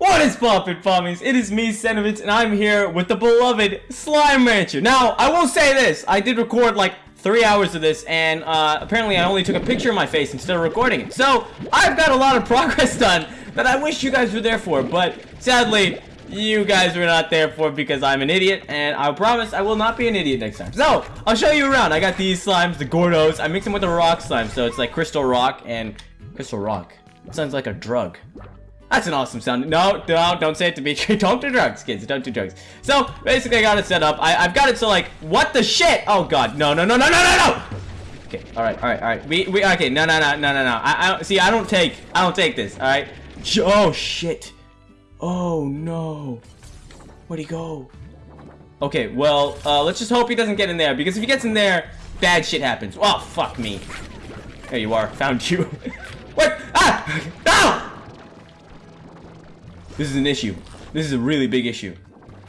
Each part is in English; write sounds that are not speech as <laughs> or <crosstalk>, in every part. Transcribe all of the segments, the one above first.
What is poppin' pommies? It is me, Sentiments, and I'm here with the beloved Slime Rancher. Now, I will say this. I did record like three hours of this, and uh, apparently I only took a picture of my face instead of recording it. So, I've got a lot of <laughs> progress done that I wish you guys were there for, but sadly, you guys were not there for because I'm an idiot, and I promise I will not be an idiot next time. So, I'll show you around. I got these slimes, the Gordos. I mix them with the rock slime, so it's like crystal rock and crystal rock. It sounds like a drug. That's an awesome sound. No, no, don't say it to me. <laughs> don't do drugs, kids. Don't do drugs. So, basically, I got it set up. I, I've got it so, like, what the shit? Oh, God. No, no, no, no, no, no, no! Okay, alright, alright, alright. We, we, okay, no, no, no, no, no, no. I, I, see, I don't take, I don't take this, alright? Oh, shit. Oh, no. Where'd he go? Okay, well, uh, let's just hope he doesn't get in there, because if he gets in there, bad shit happens. Oh, fuck me. There you are. Found you. <laughs> what? Ah! No! This is an issue. This is a really big issue.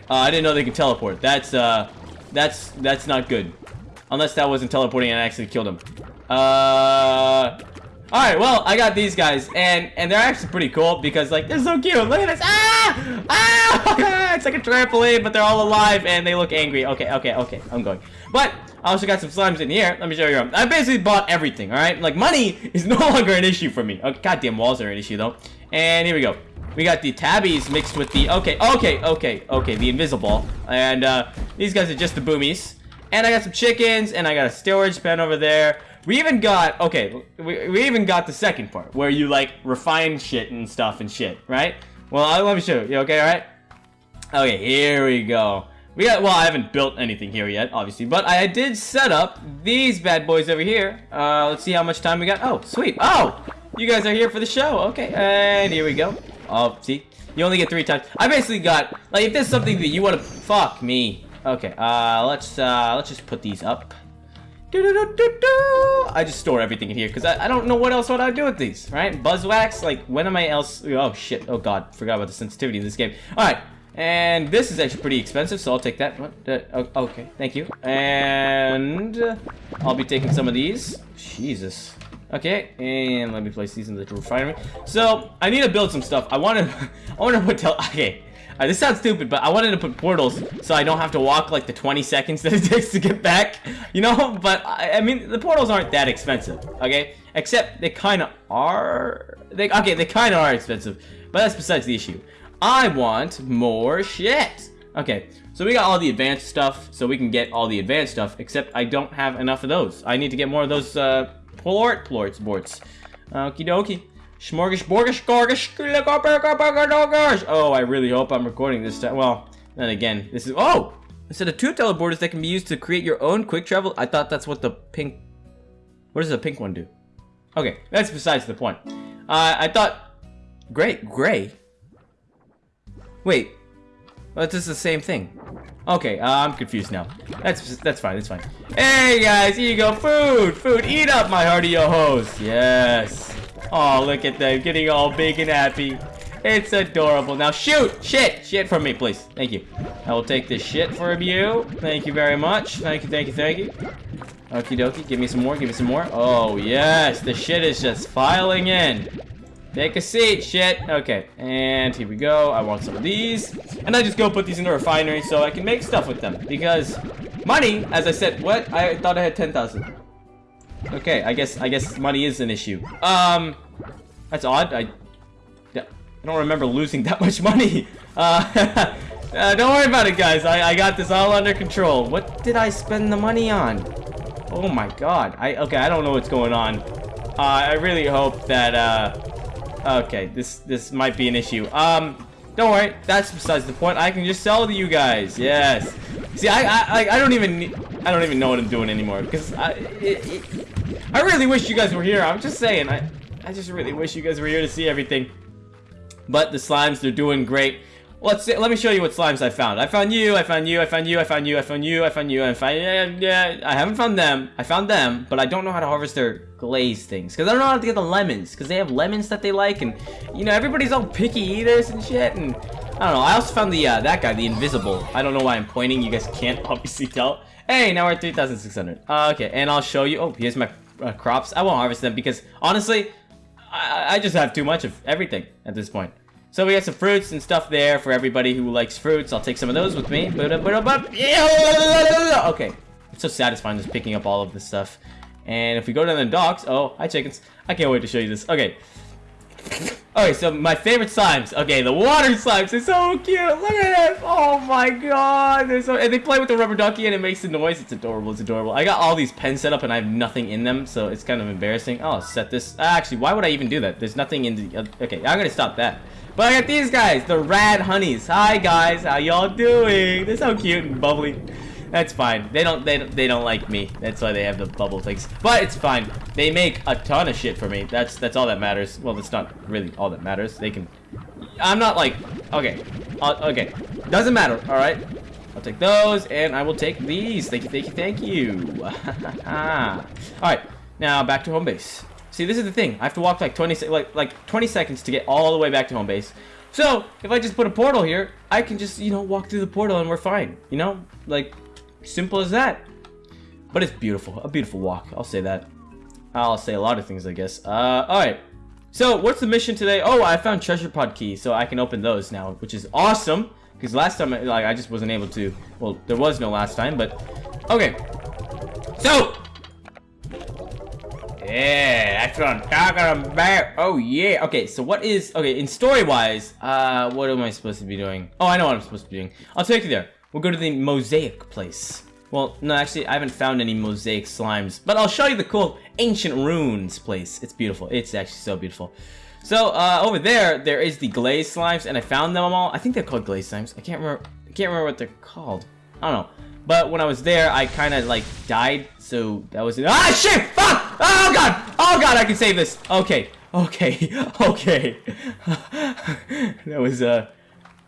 Uh, I didn't know they could teleport. That's, uh, that's, that's not good. Unless that wasn't teleporting and I actually killed him. Uh, alright, well, I got these guys, and, and they're actually pretty cool, because, like, they're so cute. Look at this. Ah! Ah! <laughs> it's like a trampoline, but they're all alive, and they look angry. Okay, okay, okay, I'm going. But, I also got some slimes in here. Let me show you. I basically bought everything, alright? Like, money is <laughs> no longer an issue for me. Oh, goddamn walls are an issue, though. And here we go. We got the tabbies mixed with the... Okay, okay, okay, okay, the invisible. And uh, these guys are just the boomies. And I got some chickens, and I got a storage pen over there. We even got... Okay, we, we even got the second part, where you, like, refine shit and stuff and shit, right? Well, I, let me show you, okay, alright? Okay, here we go. We got, well, I haven't built anything here yet, obviously, but I did set up these bad boys over here. Uh, let's see how much time we got. Oh, sweet. Oh, you guys are here for the show. Okay, and here we go. Oh, see? You only get three times. I basically got, like, if there's something that you want to, fuck me. Okay, uh, let's, uh, let's just put these up. Do -do -do I just store everything in here because I, I don't know what else would I do with these, right? Buzzwax, like, when am I else? Oh, shit. Oh, God. Forgot about the sensitivity of this game. All right. And this is actually pretty expensive, so I'll take that. What? Uh, okay, thank you. And I'll be taking some of these. Jesus. Okay, and let me place these in the refinery. So, I need to build some stuff. I want to, <laughs> I want to put, okay, uh, this sounds stupid, but I wanted to put portals so I don't have to walk like the 20 seconds <laughs> that it takes to get back, you know? But, I, I mean, the portals aren't that expensive, okay? Except they kind of are, they, okay, they kind of are expensive, but that's besides the issue. I want more shit. Okay, so we got all the advanced stuff, so we can get all the advanced stuff, except I don't have enough of those. I need to get more of those, uh, Plort, plorts, borts. Okie dokie. Smorgasborgish, gorgish, Oh, I really hope I'm recording this time. Well, then again, this is. Oh! Instead of two teleporters that can be used to create your own quick travel, I thought that's what the pink. What does the pink one do? Okay, that's besides the point. Uh, I thought. Great, gray? Wait. Well, it's just the same thing. Okay, uh, I'm confused now. That's that's fine, that's fine. Hey guys, here you go, food! Food, eat up my hearty yo-hos! Yes! Oh, look at them, getting all big and happy. It's adorable. Now shoot! Shit! Shit from me, please. Thank you. I will take this shit from you. Thank you very much. Thank you, thank you, thank you. Okie dokie, give me some more, give me some more. Oh, yes, the shit is just filing in. Take a seat, shit. Okay, and here we go. I want some of these. And I just go put these in the refinery so I can make stuff with them. Because money, as I said, what? I thought I had 10,000. Okay, I guess I guess money is an issue. Um, that's odd. I, I don't remember losing <laughs> that much money. Uh, <laughs> uh, don't worry about it, guys. I, I got this all under control. What did I spend the money on? Oh my god. I Okay, I don't know what's going on. Uh, I really hope that, uh, Okay, this this might be an issue. Um, don't worry, that's besides the point. I can just sell to you guys. Yes. See, I I I don't even I don't even know what I'm doing anymore because I it, it, I really wish you guys were here. I'm just saying. I I just really wish you guys were here to see everything. But the slimes, they're doing great. Let's see, let me show you what slimes I found. I found you, I found you, I found you, I found you, I found you, I found you, I found yeah, I haven't found them. I found them, but I don't know how to harvest their glaze things. Because I don't know how to get the lemons. Because they have lemons that they like. And, you know, everybody's all picky eaters and shit. And, I don't know. I also found the, uh, that guy, the invisible. I don't know why I'm pointing. You guys can't obviously tell. Hey, now we're at 3,600. Uh, okay, and I'll show you. Oh, here's my uh, crops. I won't harvest them because, honestly, I, I just have too much of everything at this point. So we got some fruits and stuff there for everybody who likes fruits. I'll take some of those with me. Okay. It's so satisfying just picking up all of this stuff. And if we go down the docks, oh, hi chickens. I can't wait to show you this. Okay. Okay, so my favorite slimes. Okay, the water slimes. They're so cute. Look at them. Oh my god. They're so and they play with the rubber ducky and it makes the noise. It's adorable. It's adorable. I got all these pens set up and I have nothing in them, so it's kind of embarrassing. I'll set this. Actually, why would I even do that? There's nothing in the. Okay, I'm gonna stop that. But I got these guys, the rad honeys. Hi guys, how y'all doing? They're so cute and bubbly. That's fine. They don't they they don't like me. That's why they have the bubble things. But it's fine. They make a ton of shit for me. That's that's all that matters. Well, that's not really all that matters. They can. I'm not like okay, uh, okay. Doesn't matter. All right. I'll take those, and I will take these. Thank you, thank you, thank you. <laughs> all right. Now back to home base. See, this is the thing. I have to walk like 20 like like 20 seconds to get all the way back to home base. So if I just put a portal here, I can just you know walk through the portal and we're fine. You know, like Simple as that. But it's beautiful. A beautiful walk. I'll say that. I'll say a lot of things, I guess. Uh, alright. So, what's the mission today? Oh, I found treasure pod keys, so I can open those now, which is awesome. Because last time, like, I just wasn't able to. Well, there was no last time, but... Okay. So! Yeah, that's what I'm talking about. Oh, yeah. Okay, so what is... Okay, in story-wise, uh, what am I supposed to be doing? Oh, I know what I'm supposed to be doing. I'll take you there. We'll go to the mosaic place. Well, no, actually, I haven't found any mosaic slimes, but I'll show you the cool ancient runes place. It's beautiful. It's actually so beautiful. So, uh, over there, there is the glazed slimes, and I found them all. I think they're called glazed slimes. I can't remember. I can't remember what they're called. I don't know. But when I was there, I kind of like died, so that was. Ah, shit! Fuck! Oh god! Oh god! I can save this. Okay. Okay. <laughs> Okay. <laughs> that was uh,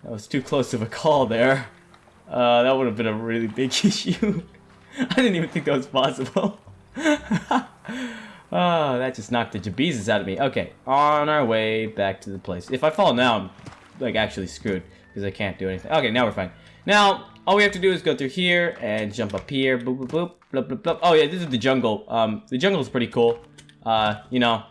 that was too close of a call there. Uh, that would have been a really big <laughs> issue. I didn't even think that was possible. oh, that just knocked the jabeezes out of me. Okay, on our way back to the place. If I fall now, I'm like actually screwed because I can't do anything. Okay, now we're fine. Now, all we have to do is go through here and jump up here. Boop, boop, boop, Oh yeah, this is the jungle. Um, the jungle is pretty cool. Uh, you know,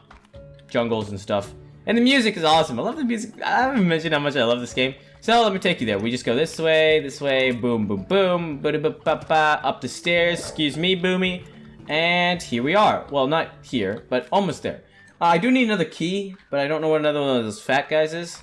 jungles and stuff. And the music is awesome. I love the music. I haven't mentioned how much I love this game. So let me take you there. We just go this way, this way, boom, boom, boom, ba -ba -ba -ba, up the stairs. Excuse me, Boomy. And here we are. Well, not here, but almost there. Uh, I do need another key, but I don't know what another one of those fat guys is.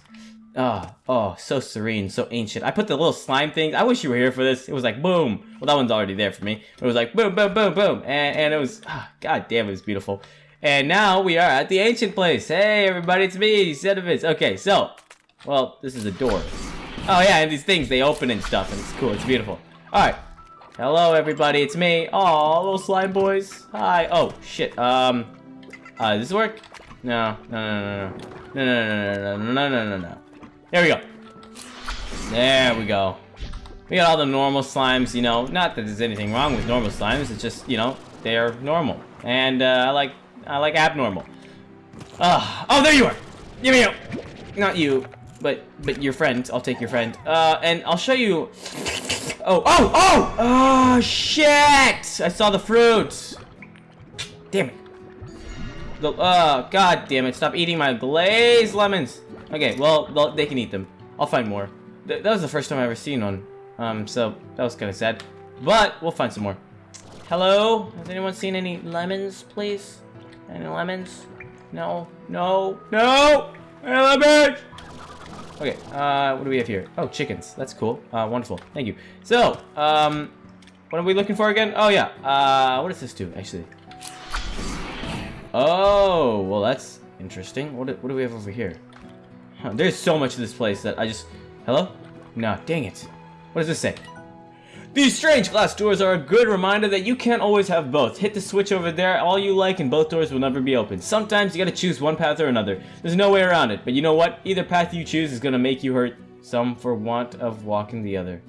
Oh, oh, so serene, so ancient. I put the little slime thing. I wish you were here for this. It was like boom. Well, that one's already there for me. It was like boom, boom, boom, boom, and, and it was, oh, god damn, it was beautiful. And now we are at the ancient place. Hey, everybody, it's me, Sediments. Okay, so, well, this is a door. Oh yeah, and these things, they open and stuff, and it's cool, it's beautiful. Alright. Hello everybody, it's me. Oh, little slime boys. Hi. Oh, shit. Um, uh, does this work? No, no, no, no, no, no, no, no, no, no, no, no, no. There we go. There we go. We got all the normal slimes, you know, not that there's anything wrong with normal slimes, it's just, you know, they're normal. And, uh, I like, I like abnormal. Uh, oh, there you are! Give me you! Not you but but your friend. I'll take your friend. Uh, and I'll show you. Oh, oh, oh! Oh, shit! I saw the fruit. Damn it. The, uh, god damn it. Stop eating my glazed lemons. Okay, well, they can eat them. I'll find more. Th that was the first time I ever seen one. Um, so that was kind of sad. But we'll find some more. Hello? Has anyone seen any lemons, please? Any lemons? No, no, no! Hey, lemons! Okay, uh, what do we have here? Oh, chickens. That's cool. Uh, wonderful. Thank you. So, um, what are we looking for again? Oh, yeah. Uh, what does this do, actually? Oh, well, that's interesting. What do, what do we have over here? There's so much of this place that I just... Hello? No, dang it. What does this say? These strange glass doors are a good reminder that you can't always have both. Hit the switch over there all you like and both doors will never be open. Sometimes you gotta choose one path or another. There's no way around it, but you know what? Either path you choose is gonna make you hurt some for want of walking the other.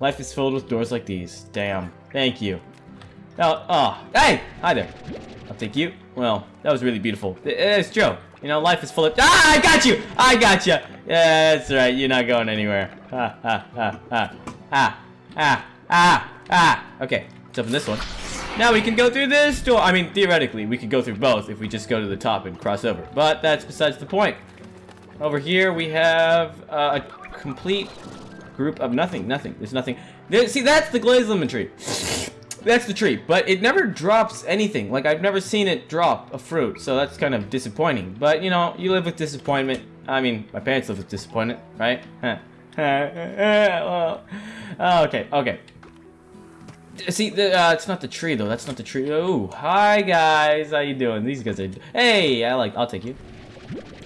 Life is filled with doors like these. Damn. Thank you. Oh, oh, hey! Hi there. I'll take you. Well, that was really beautiful. It's Joe. You know, life is full of- Ah, I got you! I got you! Yeah, that's right. You're not going anywhere. Ha, ha, ha, ha. Ah, ah. Ah! Ah! Okay, let's open this one. Now we can go through this door. I mean, theoretically, we could go through both if we just go to the top and cross over. But that's besides the point. Over here we have uh, a complete group of nothing. Nothing. There's nothing. There, see, that's the glazed lemon tree. That's the tree, but it never drops anything. Like, I've never seen it drop a fruit, so that's kind of disappointing. But, you know, you live with disappointment. I mean, my parents live with disappointment, right? <laughs> well, oh, okay, okay. See, the, uh, it's not the tree, though. That's not the tree. Oh, hi, guys. How you doing? These guys are... Hey, I like... I'll take you.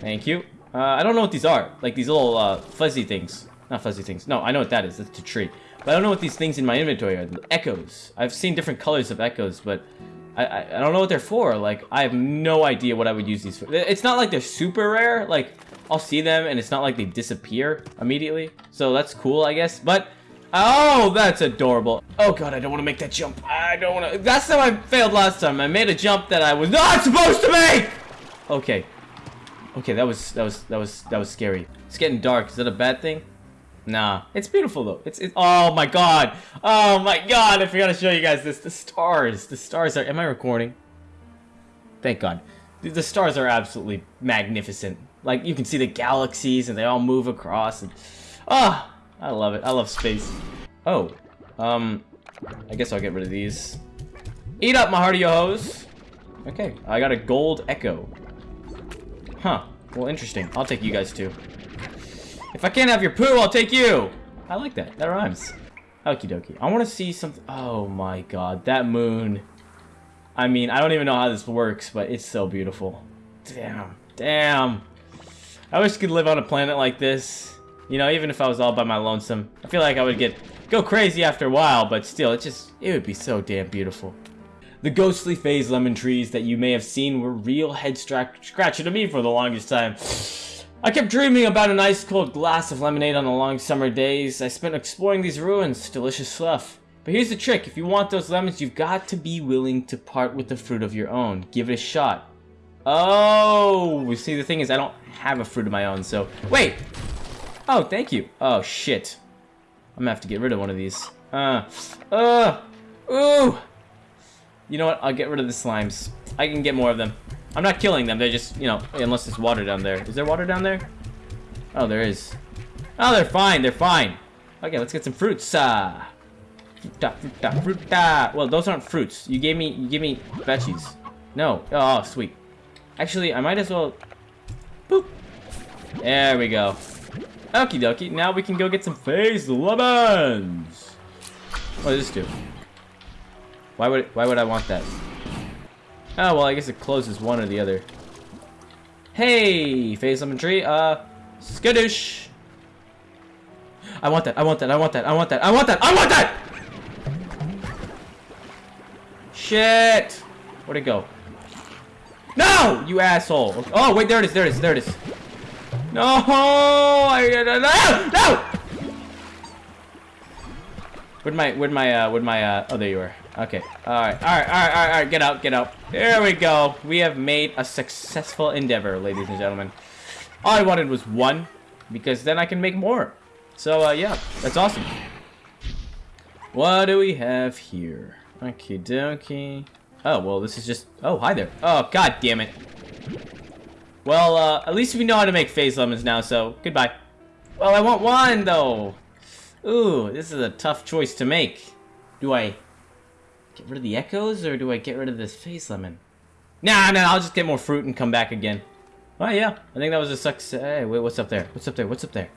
Thank you. Uh, I don't know what these are. Like, these little, uh, fuzzy things. Not fuzzy things. No, I know what that is. That's the tree. But I don't know what these things in my inventory are. Echoes. I've seen different colors of echoes, but I, I, I don't know what they're for. Like, I have no idea what I would use these for. It's not like they're super rare. Like, I'll see them, and it's not like they disappear immediately. So that's cool, I guess. But, oh, that's adorable. Oh, God, I don't want to make that jump. I don't want to. That's how I failed last time. I made a jump that I was not supposed to make! Okay. Okay, that was, that was, that was, that was scary. It's getting dark. Is that a bad thing? Nah, it's beautiful though. It's, it's oh my god, oh my god! I forgot to show you guys this. The stars, the stars are. Am I recording? Thank God. The, the stars are absolutely magnificent. Like you can see the galaxies and they all move across. And ah, oh, I love it. I love space. Oh, um, I guess I'll get rid of these. Eat up, my hearty hoes. Okay, I got a gold echo. Huh. Well, interesting. I'll take you guys too. If I can't have your poo, I'll take you! I like that. That rhymes. Okie dokie. I want to see something. Oh my god, that moon. I mean, I don't even know how this works, but it's so beautiful. Damn. Damn. I wish I could live on a planet like this. You know, even if I was all by my lonesome. I feel like I would get go crazy after a while, but still, it just, it would be so damn beautiful. The ghostly phase lemon trees that you may have seen were real head scratch scratching to me for the longest time. I kept dreaming about an ice-cold glass of lemonade on the long summer days. I spent exploring these ruins. Delicious stuff. But here's the trick. If you want those lemons, you've got to be willing to part with the fruit of your own. Give it a shot. Oh, we see, the thing is, I don't have a fruit of my own, so... Wait! Oh, thank you. Oh, shit. I'm gonna have to get rid of one of these. Uh, uh, ooh! You know what? I'll get rid of the slimes. I can get more of them. I'm not killing them. They're just, you know, unless there's water down there. Is there water down there? Oh, there is. Oh, they're fine. They're fine. Okay, let's get some fruits. Uh, fruta, fruta, fruta. Well, those aren't fruits. You gave me, you gave me veggies. No. Oh, sweet. Actually, I might as well. Boop. There we go. Okie dokie. Now we can go get some phase lemons. What does this do? Why would why would I want that? Oh, well, I guess it closes one or the other. Hey, phase lemon tree. Uh, skittish. I want that. I want that. I want that. I want that. I want that. I want that! Shit! Where'd it go? No! You asshole. Oh, wait, there it is. There it is. There it is. No! I, no! No! Where'd my, where'd my, uh, where'd my, uh, oh, there you are. Okay. Alright, alright, alright, alright, get out, get out. There we go. We have made a successful endeavor, ladies and gentlemen. All I wanted was one, because then I can make more. So, uh, yeah, that's awesome. What do we have here? Okie dokie. Oh, well, this is just... Oh, hi there. Oh, god damn it. Well, uh, at least we know how to make phase lemons now, so goodbye. Well, I want one, though. Ooh, this is a tough choice to make. Do I Get rid of the echoes, or do I get rid of this phase lemon? Nah, nah, I'll just get more fruit and come back again. Oh, yeah. I think that was a success. Hey, wait, what's up there? What's up there? What's up there?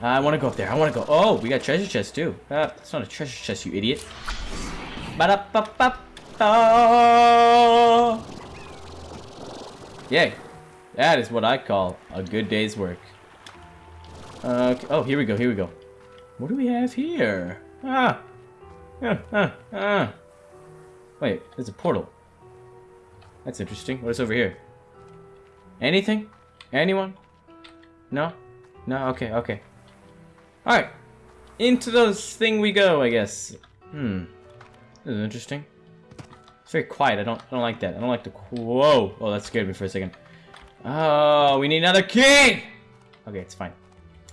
I want to go up there. I want to go. Oh, we got treasure chest, too. Uh, it's not a treasure chest, you idiot. ba da ba ba ba Yay. That is what I call a good day's work. Uh, oh, here we go, here we go. What do we have here? Ah. <laughs> Wait, there's a portal. That's interesting. What is over here? Anything? Anyone? No? No? Okay, okay. Alright. Into this thing we go, I guess. Hmm. This is interesting. It's very quiet. I don't I don't like that. I don't like the whoa. Oh, that scared me for a second. Oh, we need another key! Okay, it's fine.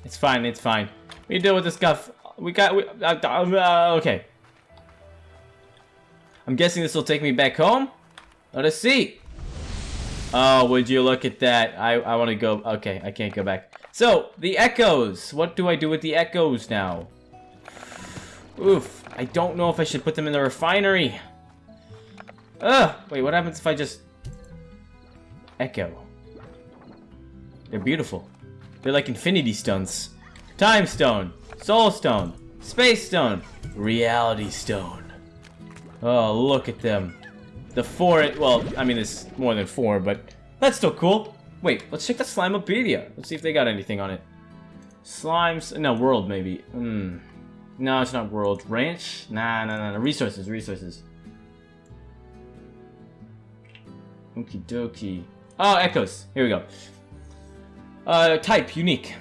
It's fine, it's fine. We deal with this stuff. We got we, uh, uh, okay. I'm guessing this will take me back home. Let us see. Oh, would you look at that? I, I want to go. Okay, I can't go back. So, the echoes. What do I do with the echoes now? Oof. I don't know if I should put them in the refinery. Ugh. Wait, what happens if I just... Echo? They're beautiful. They're like infinity stones. Time stone. Soul stone. Space stone. Reality stone. Oh, look at them. The four, well, I mean, it's more than four, but that's still cool. Wait, let's check the Slimepedia. Let's see if they got anything on it. Slimes, no, world maybe. Hmm. No, it's not world. Ranch? Nah, nah, nah, nah. Resources, resources. Okie dokie. Oh, echoes. Here we go. Uh, type, unique.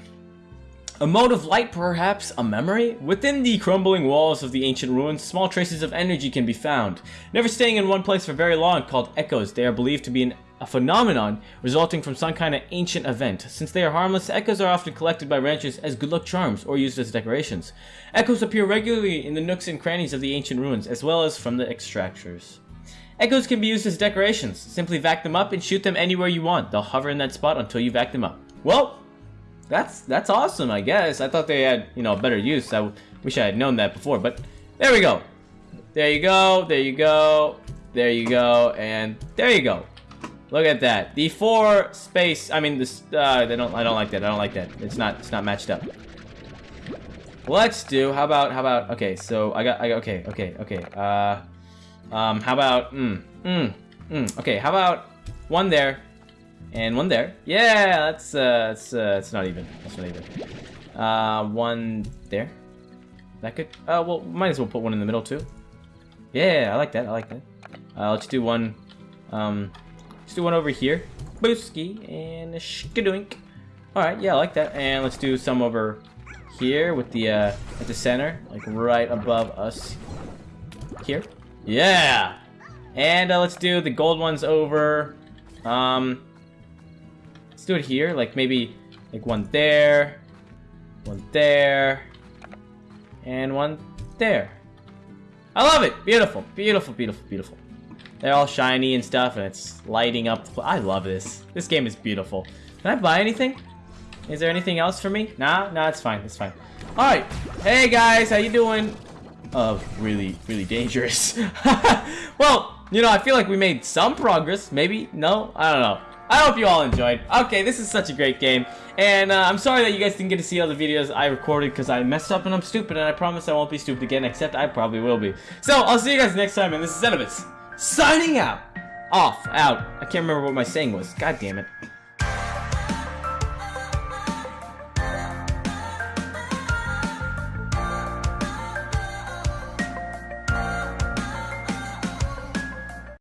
A mode of light, perhaps a memory? Within the crumbling walls of the ancient ruins, small traces of energy can be found. Never staying in one place for very long, called echoes, they are believed to be an, a phenomenon resulting from some kind of ancient event. Since they are harmless, echoes are often collected by ranchers as good luck charms or used as decorations. Echoes appear regularly in the nooks and crannies of the ancient ruins, as well as from the extractors. Echoes can be used as decorations. Simply vac them up and shoot them anywhere you want. They'll hover in that spot until you vac them up. Well, that's that's awesome, I guess. I thought they had, you know, better use. I wish I had known that before, but there we go. There you go, there you go, there you go, and there you go. Look at that. The four space, I mean, this, uh, they don't, I don't like that, I don't like that. It's not, it's not matched up. Let's do, how about, how about, okay, so I got, I got, okay, okay, okay, uh, um, how about, mm, mm, mm, okay, how about one there, and one there. Yeah, that's uh, that's uh, it's not even. That's not even. Uh, one there. That could. Uh, well, might as well put one in the middle too. Yeah, I like that. I like that. Uh, let's do one. Um, let's do one over here. Booski and a shkadoink. All right, yeah, I like that. And let's do some over here with the uh, at the center, like right above us. Here. Yeah. And uh, let's do the gold ones over. Um, Let's do it here, like maybe like one there, one there, and one there. I love it! Beautiful, beautiful, beautiful, beautiful. They're all shiny and stuff, and it's lighting up. I love this. This game is beautiful. Can I buy anything? Is there anything else for me? Nah, nah, it's fine, it's fine. Alright, hey guys, how you doing? Oh, really, really dangerous. <laughs> well, you know, I feel like we made some progress. Maybe? No? I don't know. I hope you all enjoyed. Okay, this is such a great game. And uh, I'm sorry that you guys didn't get to see all the videos I recorded because I messed up and I'm stupid. And I promise I won't be stupid again, except I probably will be. So, I'll see you guys next time. And this is Xenobus, signing out. Off, out. I can't remember what my saying was. God damn it.